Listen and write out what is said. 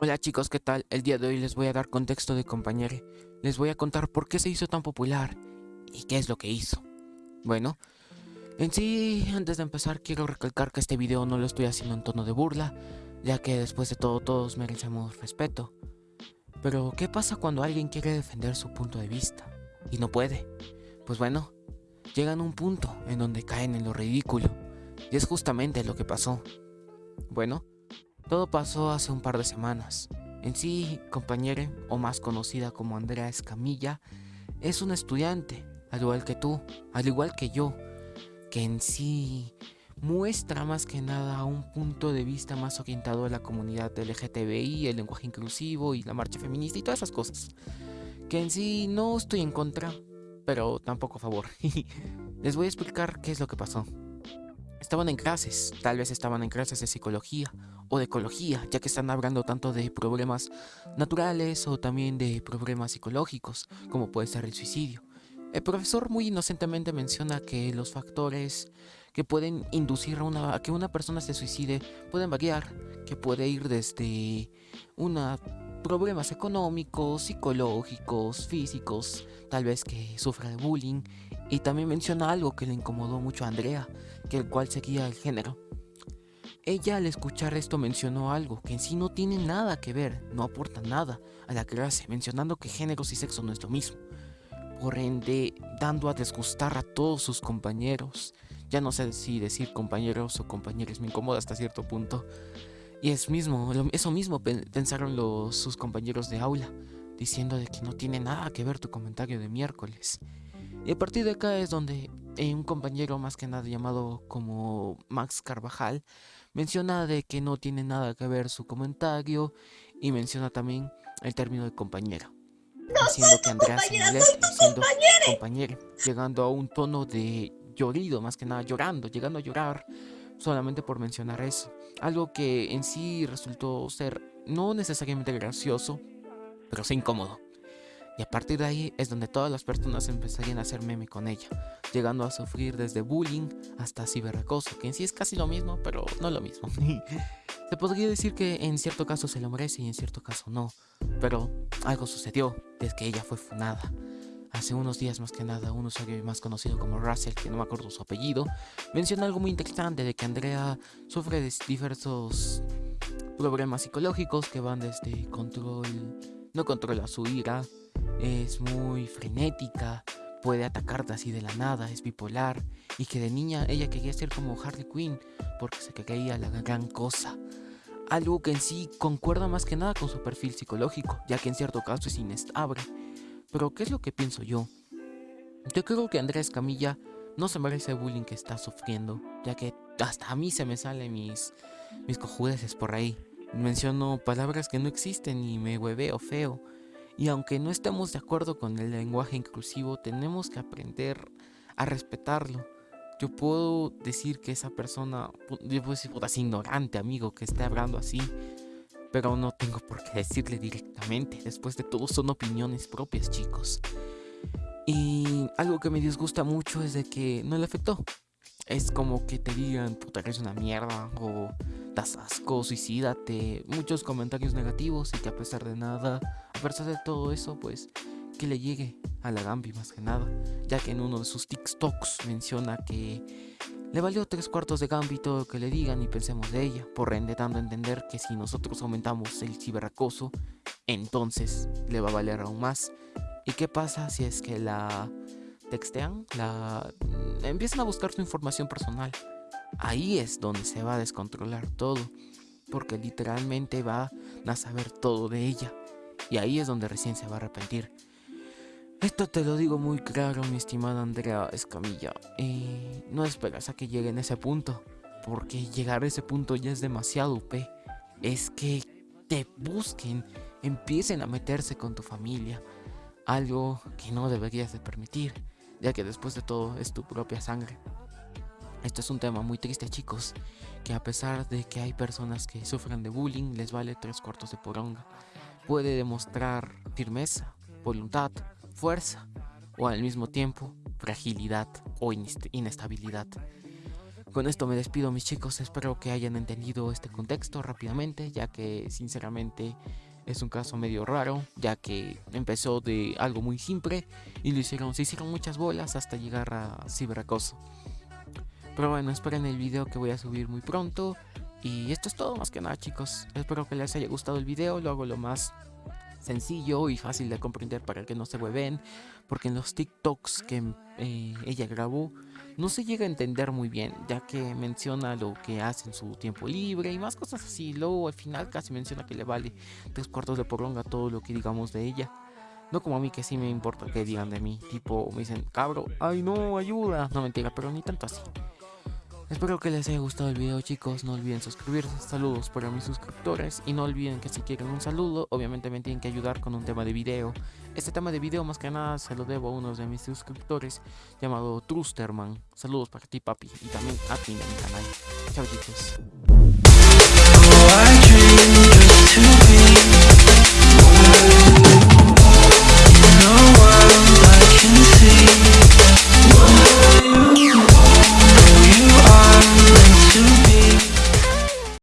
Hola chicos, ¿qué tal? El día de hoy les voy a dar contexto de compañero. Les voy a contar por qué se hizo tan popular y qué es lo que hizo. Bueno, en sí, antes de empezar quiero recalcar que este video no lo estoy haciendo en tono de burla, ya que después de todo todos merecemos respeto. Pero, ¿qué pasa cuando alguien quiere defender su punto de vista y no puede? Pues bueno, llegan a un punto en donde caen en lo ridículo, y es justamente lo que pasó. Bueno, todo pasó hace un par de semanas. En sí, compañera, o más conocida como Andrea Escamilla, es una estudiante, al igual que tú, al igual que yo, que en sí muestra más que nada un punto de vista más orientado a la comunidad LGTBI, el lenguaje inclusivo y la marcha feminista y todas esas cosas. Que en sí no estoy en contra, pero tampoco a favor. Les voy a explicar qué es lo que pasó. Estaban en clases, tal vez estaban en clases de psicología o de ecología, ya que están hablando tanto de problemas naturales o también de problemas psicológicos, como puede ser el suicidio. El profesor muy inocentemente menciona que los factores que pueden inducir a, una, a que una persona se suicide pueden variar, que puede ir desde una problemas económicos, psicológicos, físicos, tal vez que sufra de bullying, y también menciona algo que le incomodó mucho a Andrea, que el cual seguía el género. Ella al escuchar esto mencionó algo que en sí no tiene nada que ver, no aporta nada a la clase, mencionando que géneros y sexo no es lo mismo. Por ende, dando a desgustar a todos sus compañeros. Ya no sé si decir compañeros o compañeros me incomoda hasta cierto punto. Y es mismo, eso mismo pensaron los, sus compañeros de aula, diciendo de que no tiene nada que ver tu comentario de miércoles. Y a partir de acá es donde un compañero más que nada llamado como Max Carvajal menciona de que no tiene nada que ver su comentario y menciona también el término de compañero. diciendo que Andrea se molesta diciendo compañero, llegando a un tono de llorido, más que nada llorando, llegando a llorar solamente por mencionar eso. Algo que en sí resultó ser no necesariamente gracioso, pero sí incómodo. Y a partir de ahí es donde todas las personas empezarían a hacer meme con ella, llegando a sufrir desde bullying hasta ciberacoso, que en sí es casi lo mismo, pero no lo mismo. se podría decir que en cierto caso se lo merece y en cierto caso no, pero algo sucedió desde que ella fue funada. Hace unos días más que nada un usuario más conocido como Russell, que no me acuerdo su apellido, menciona algo muy interesante de que Andrea sufre de diversos problemas psicológicos que van desde control, no controla su ira, es muy frenética, puede atacarte así de la nada, es bipolar y que de niña ella quería ser como Harley Quinn porque se creía la gran cosa. Algo que en sí concuerda más que nada con su perfil psicológico, ya que en cierto caso es inestable pero, ¿qué es lo que pienso yo? Yo creo que Andrés Camilla no se merece el bullying que está sufriendo, ya que hasta a mí se me salen mis, mis cojudeces por ahí. Menciono palabras que no existen y me hueveo feo. Y aunque no estemos de acuerdo con el lenguaje inclusivo, tenemos que aprender a respetarlo. Yo puedo decir que esa persona, yo puedo decir, puta, es ignorante, amigo, que esté hablando así pero no tengo por qué decirle directamente. Después de todo son opiniones propias, chicos. Y algo que me disgusta mucho es de que no le afectó. Es como que te digan, puta, eres una mierda, o das asco, suicídate, muchos comentarios negativos y que a pesar de nada, a pesar de todo eso, pues que le llegue a la Gambi más que nada, ya que en uno de sus TikToks menciona que le valió tres cuartos de gambito que le digan y pensemos de ella, por ende dando a entender que si nosotros aumentamos el ciberacoso, entonces le va a valer aún más. ¿Y qué pasa si es que la textean? La mm, empiezan a buscar su información personal. Ahí es donde se va a descontrolar todo, porque literalmente va a saber todo de ella. Y ahí es donde recién se va a arrepentir. Esto te lo digo muy claro, mi estimada Andrea Escamilla. Y no esperas a que llegue en ese punto. Porque llegar a ese punto ya es demasiado UP. Es que te busquen, empiecen a meterse con tu familia. Algo que no deberías de permitir, ya que después de todo es tu propia sangre. Esto es un tema muy triste chicos, que a pesar de que hay personas que sufren de bullying, les vale tres cuartos de poronga. Puede demostrar firmeza, voluntad, fuerza o al mismo tiempo fragilidad o inestabilidad. Con esto me despido mis chicos, espero que hayan entendido este contexto rápidamente, ya que sinceramente es un caso medio raro, ya que empezó de algo muy simple y lo hicieron, se hicieron muchas bolas hasta llegar a ciberacoso. Pero bueno, esperen el video que voy a subir muy pronto. Y esto es todo más que nada chicos. Espero que les haya gustado el video. Lo hago lo más sencillo y fácil de comprender para que no se hueven. Porque en los TikToks que eh, ella grabó no se llega a entender muy bien. Ya que menciona lo que hace en su tiempo libre y más cosas así. Luego al final casi menciona que le vale tres cuartos de poronga todo lo que digamos de ella. No como a mí que sí me importa que digan de mí. Tipo me dicen, cabro, ay no, ayuda. No mentira, pero ni tanto así. Espero que les haya gustado el video chicos, no olviden suscribirse, saludos para mis suscriptores y no olviden que si quieren un saludo, obviamente me tienen que ayudar con un tema de video. Este tema de video más que nada se lo debo a uno de mis suscriptores llamado Trusterman. Saludos para ti papi y también a ti en mi canal. Chao chicos.